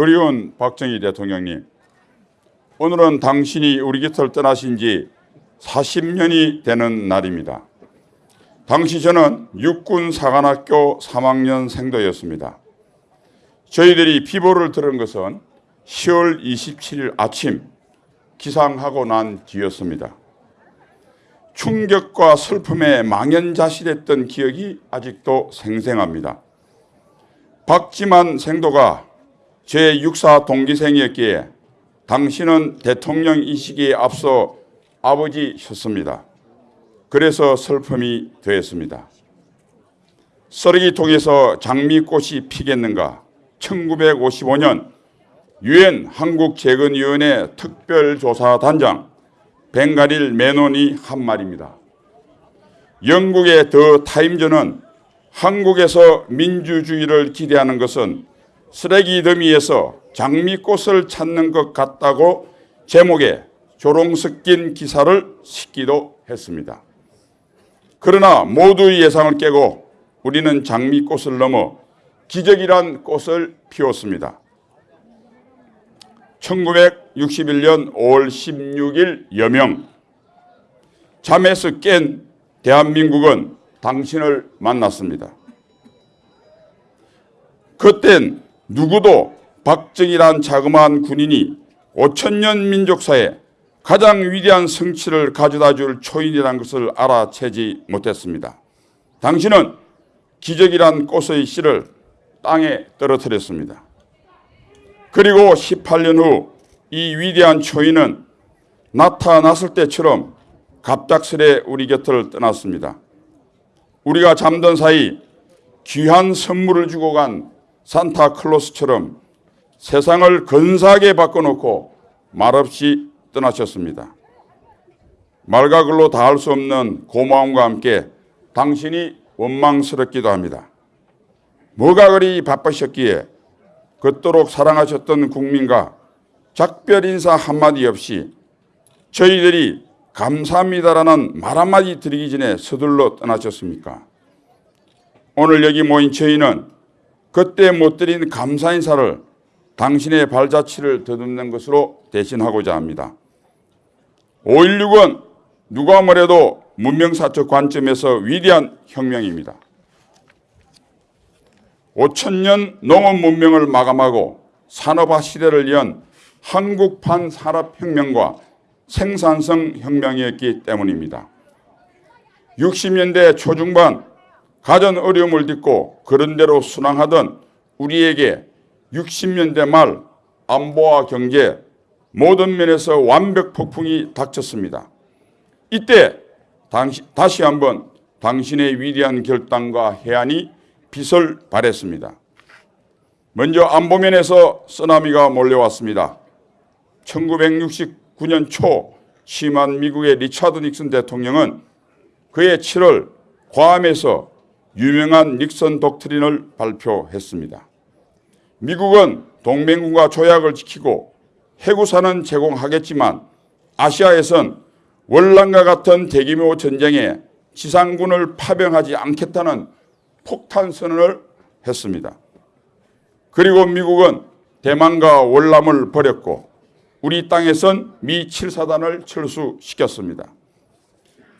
그리운 박정희 대통령님, 오늘은 당신이 우리 곁을 떠나신 지 40년이 되는 날입니다. 당시 저는 육군 사관학교 3학년 생도였습니다. 저희들이 비보를 들은 것은 10월 27일 아침 기상하고 난 뒤였습니다. 충격과 슬픔에 망연자실했던 기억이 아직도 생생합니다. 박지만 생도가 제 육사 동기생이었기에 당신은 대통령 이 시기에 앞서 아버지셨습니다. 그래서 슬픔이 되었습니다. 쓰레기통에서 장미꽃이 피겠는가 1955년 유엔 한국재건위원회 특별조사단장 벵가릴 메논이 한 말입니다. 영국의 더 타임즈는 한국에서 민주주의를 기대하는 것은 쓰레기 더미에서 장미꽃을 찾는 것 같다고 제목에 조롱 섞인 기사를 싣기도 했습니다. 그러나 모두의 예상을 깨고 우리는 장미꽃을 넘어 기적이란 꽃을 피웠습니다. 1961년 5월 16일 여명 잠에서 깬 대한민국은 당신을 만났습니다. 그땐 누구도 박정희란 자그마한 군인이 5천년 민족사에 가장 위대한 성취를 가져다 줄 초인이란 것을 알아채지 못했습니다. 당신은 기적이란 꽃의 씨를 땅에 떨어뜨렸습니다. 그리고 18년 후 이 위대한 초인은 나타났을 때처럼 갑작스레 우리 곁을 떠났습니다. 우리가 잠든 사이 귀한 선물을 주고 간 산타클로스처럼 세상을 근사하게 바꿔놓고 말없이 떠나셨습니다. 말과 글로 다 할 수 없는 고마움과 함께 당신이 원망스럽기도 합니다. 뭐가 그리 바쁘셨기에 그토록 사랑하셨던 국민과 작별 인사 한마디 없이 저희들이 감사합니다라는 말 한마디 드리기 전에 서둘러 떠나셨습니까? 오늘 여기 모인 저희는 그때 못 드린 감사 인사를 당신의 발자취를 더듬는 것으로 대신하고자 합니다. 5.16은 누가 뭐래도 문명사적 관점에서 위대한 혁명입니다. 5천년 농업 문명을 마감하고 산업화 시대를 연 한국판 산업혁명과 생산성 혁명이었기 때문입니다. 60년대 초중반 가전 어려움을 딛고 그런대로 순항하던 우리에게 60년대 말 안보와 경제 모든 면에서 완벽 폭풍이 닥쳤습니다. 이때 당시, 다시 한번 당신의 위대한 결단과 해안이 빛을 발했습니다. 먼저 안보면에서 쓰나미가 몰려왔습니다. 1969년 초 심한 미국의 리차드 닉슨 대통령은 그해 7월 괌에서 유명한 닉슨 독트린을 발표했습니다. 미국은 동맹군과 조약을 지키고 해구사는 제공하겠지만 아시아에선 월남과 같은 대규모 전쟁에 지상군을 파병하지 않겠다는 폭탄 선언을 했습니다. 그리고 미국은 대만과 월남을 버렸고 우리 땅에선 미 7사단을 철수시켰습니다.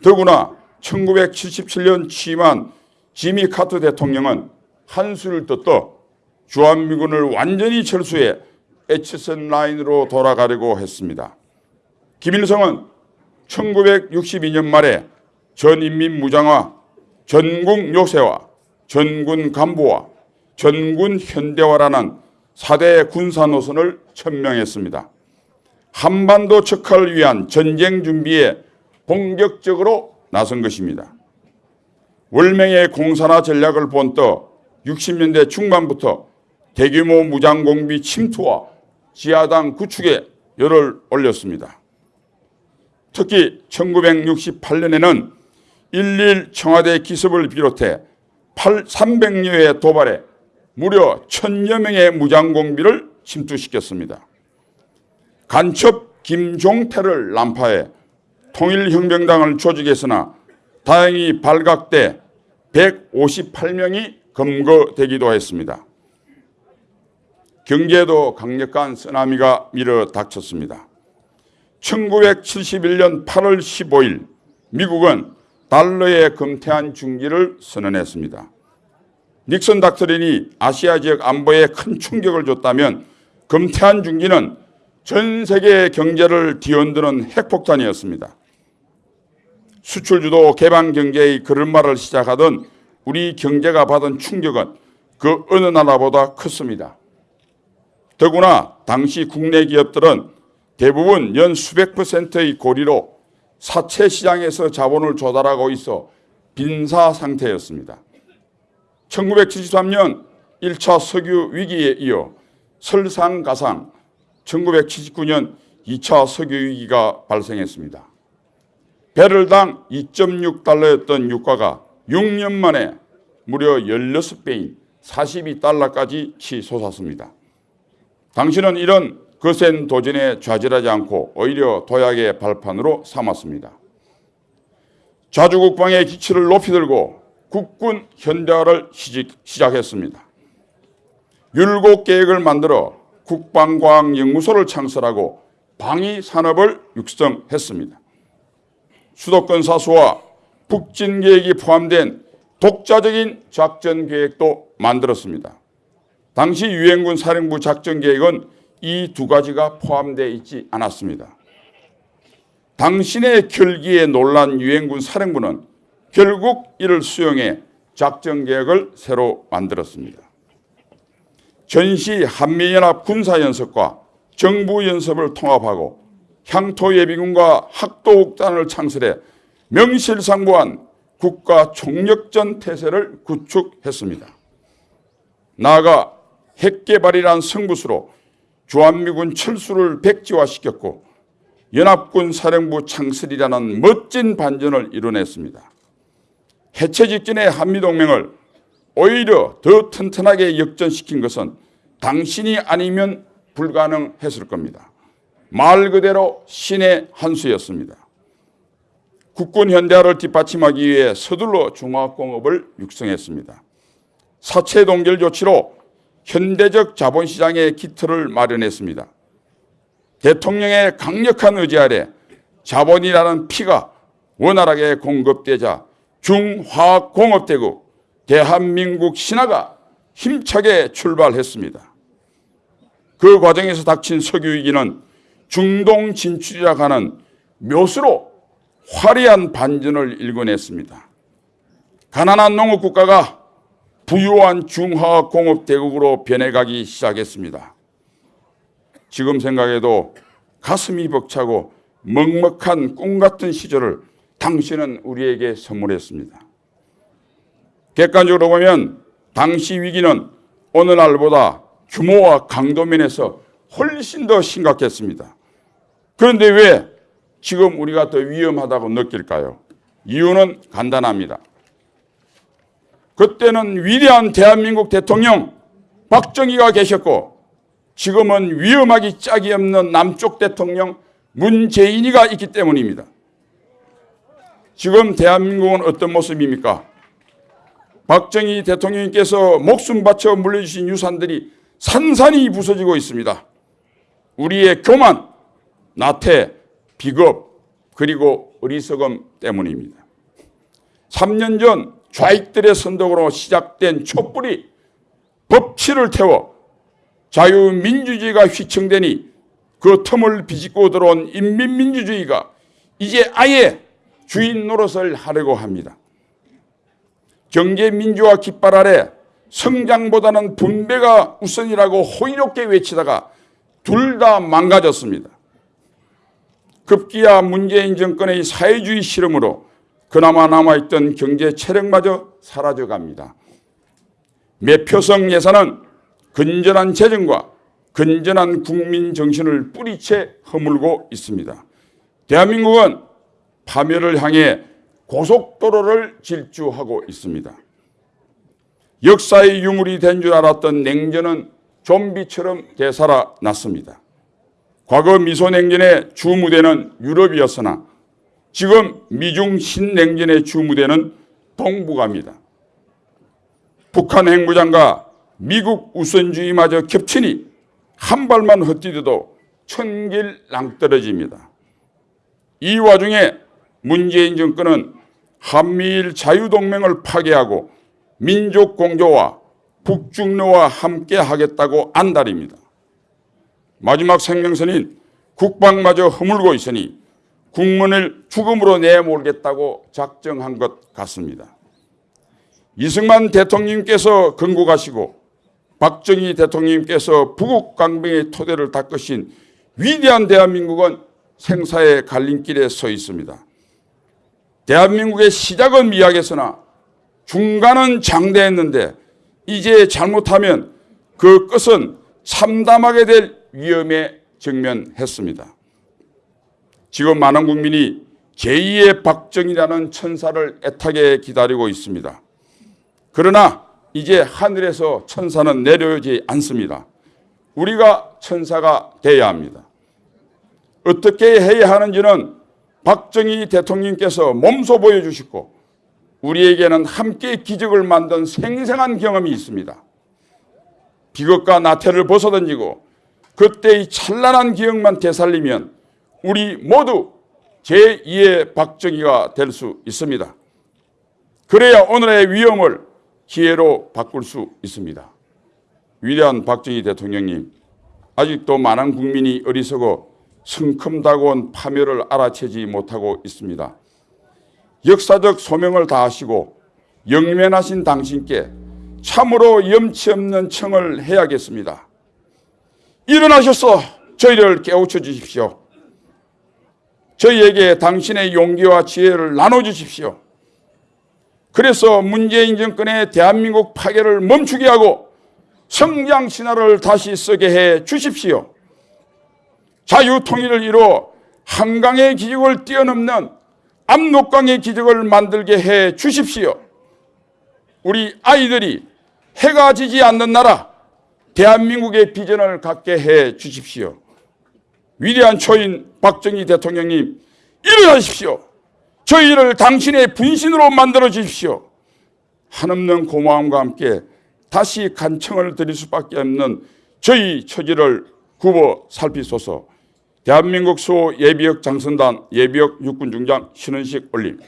더구나 1977년 취임한 지미 카트 대통령은 한수를 떴떠 주한미군을 완전히 철수해 에치슨 라인으로 돌아가려고 했습니다. 김일성은 1962년 말에 전인민 무장화, 전국 요새화, 전군 간부화, 전군 현대화라는 4대 군사 노선을 천명했습니다. 한반도 척화를 위한 전쟁 준비에 본격적으로 나선 것입니다. 월명의 공산화 전략을 본떠 60년대 중반부터 대규모 무장공비 침투와 지하당 구축에 열을 올렸습니다. 특히 1968년에는 11 청와대 기습을 비롯해 300여의 도발에 무려 천여 명의 무장공비를 침투시켰습니다. 간첩 김종태를 난파해 통일혁명당을 조직했으나 다행히 발각돼 158명이 검거되기도 했습니다. 경제에도 강력한 쓰나미가 밀어 닥쳤습니다. 1971년 8월 15일 미국은 달러의 금태한 중기를 선언했습니다. 닉슨 닥터린이 아시아 지역 안보에 큰 충격을 줬다면 금태한 중기는 전 세계 경제를 뒤흔드는 핵폭탄이었습니다. 수출주도 개방 경제의 걸음마를 시작하던 우리 경제가 받은 충격은 그 어느 나라보다 컸습니다. 더구나 당시 국내 기업들은 대부분 연 수백 퍼센트의 고리로 사채 시장에서 자본을 조달하고 있어 빈사 상태였습니다. 1973년 1차 석유 위기에 이어 설상가상 1979년 2차 석유 위기가 발생했습니다. 배럴당 2.6달러였던 유가가 6년 만에 무려 16배인 42달러까지 치솟았습니다. 당신은 이런 거센 도전에 좌절하지 않고 오히려 도약의 발판으로 삼았습니다. 자주국방의 기치를 높이 들고 국군 현대화를 시작했습니다. 율곡 계획을 만들어 국방과학연구소를 창설하고 방위산업을 육성했습니다. 수도권 사수와 북진 계획이 포함된 독자적인 작전 계획도 만들었습니다. 당시 유엔군 사령부 작전 계획은 이 두 가지가 포함되어 있지 않았습니다. 당신의 결기에 놀란 유엔군 사령부는 결국 이를 수용해 작전 계획을 새로 만들었습니다. 전시 한미연합 군사연습과 정부연습을 통합하고 향토예비군과 학도국단을 창설해 명실상부한 국가 총력전 태세를 구축했습니다. 나아가 핵개발이란 승부수로 주한미군 철수를 백지화시켰고 연합군 사령부 창설이라는 멋진 반전을 이뤄냈습니다. 해체 직전의 한미동맹을 오히려 더 튼튼하게 역전시킨 것은 당신이 아니면 불가능했을 겁니다. 말 그대로 신의 한 수였습니다. 국군 현대화를 뒷받침하기 위해 서둘러 중화공업을 육성했습니다. 사채 동결 조치로 현대적 자본시장의 기틀을 마련했습니다. 대통령의 강력한 의지 아래 자본이라는 피가 원활하게 공급되자 중화공업대국 대한민국 신화가 힘차게 출발했습니다. 그 과정에서 닥친 석유위기는 중동 진출이라고 하는 묘수로 화려한 반전을 일궈냈습니다. 가난한 농업국가가 부유한 중화공업대국으로 변해가기 시작했습니다. 지금 생각해도 가슴이 벅차고 먹먹한 꿈같은 시절을 당신은 우리에게 선물했습니다. 객관적으로 보면 당시 위기는 오늘날보다 규모와 강도 면에서 훨씬 더 심각했습니다. 그런데 왜 지금 우리가 더 위험하다고 느낄까요? 이유는 간단합니다. 그때는 위대한 대한민국 대통령 박정희가 계셨고 지금은 위험하기 짝이 없는 남쪽 대통령 문재인이가 있기 때문입니다. 지금 대한민국은 어떤 모습입니까? 박정희 대통령께서 목숨 바쳐 물려주신 유산들이 산산이 부서지고 있습니다. 우리의 교만, 나태, 비겁, 그리고 어리석음 때문입니다. 3년 전 좌익들의 선동으로 시작된 촛불이 법치를 태워 자유민주주의가 휘청되니 그 틈을 비집고 들어온 인민민주주의가 이제 아예 주인 노릇을 하려고 합니다. 경제민주화 깃발 아래 성장보다는 분배가 우선이라고 호의롭게 외치다가 둘 다 망가졌습니다. 급기야 문재인 정권의 사회주의 실험으로 그나마 남아있던 경제 체력마저 사라져갑니다. 매표성 예산은 건전한 재정과 건전한 국민 정신을 뿌리채 허물고 있습니다. 대한민국은 파멸을 향해 고속도로를 질주하고 있습니다. 역사의 유물이 된 줄 알았던 냉전은 좀비처럼 되살아났습니다. 과거 미소냉전의 주무대는 유럽이었으나 지금 미중 신냉전의 주무대는 동북아입니다. 북한 핵무장과 미국 우선주의마저 겹치니 한 발만 헛디뎌도 천길 낭떨어집니다. 이 와중에 문재인 정권은 한미일 자유동맹을 파괴하고 민족 공조와 북중로와 함께 하겠다고 안달입니다. 마지막 생명선인 국방마저 허물고 있으니 국문을 죽음으로 내몰겠다고 작정한 것 같습니다. 이승만 대통령께서 건국하시고 박정희 대통령께서 부국 강병의 토대를 닦으신 위대한 대한민국은 생사의 갈림길에 서 있습니다. 대한민국의 시작은 미약했으나 중간은 장대했는데 이제 잘못하면 그 끝은 참담하게 될 위험에 직면했습니다. 지금 많은 국민이 제2의 박정희라는 천사를 애타게 기다리고 있습니다. 그러나 이제 하늘에서 천사는 내려오지 않습니다. 우리가 천사가 돼야 합니다. 어떻게 해야 하는지는 박정희 대통령께서 몸소 보여주시고 우리에게는 함께 기적을 만든 생생한 경험이 있습니다. 비극과 나태를 벗어던지고 그때의 찬란한 기억만 되살리면 우리 모두 제2의 박정희가 될 수 있습니다. 그래야 오늘의 위험을 기회로 바꿀 수 있습니다. 위대한 박정희 대통령님, 아직도 많은 국민이 어리석어 성큼다고온 파멸을 알아채지 못하고 있습니다. 역사적 소명을 다하시고 영면하신 당신께 참으로 염치 없는 청을 해야겠습니다. 일어나셔서 저희를 깨우쳐 주십시오. 저희에게 당신의 용기와 지혜를 나눠주십시오. 그래서 문재인 정권의 대한민국 파괴를 멈추게 하고 성장 신화를 다시 쓰게 해 주십시오. 자유통일을 이루어 한강의 기적을 뛰어넘는 압록강의 기적을 만들게 해 주십시오. 우리 아이들이 해가 지지 않는 나라 대한민국의 비전을 갖게 해 주십시오. 위대한 초인 박정희 대통령님 일어나십시오. 저희를 당신의 분신으로 만들어 주십시오. 한없는 고마움과 함께 다시 간청을 드릴 수밖에 없는 저희 처지를 굽어 살피소서 대한민국 수 예비역 장선단 예비역 육군 중장 신원식 올림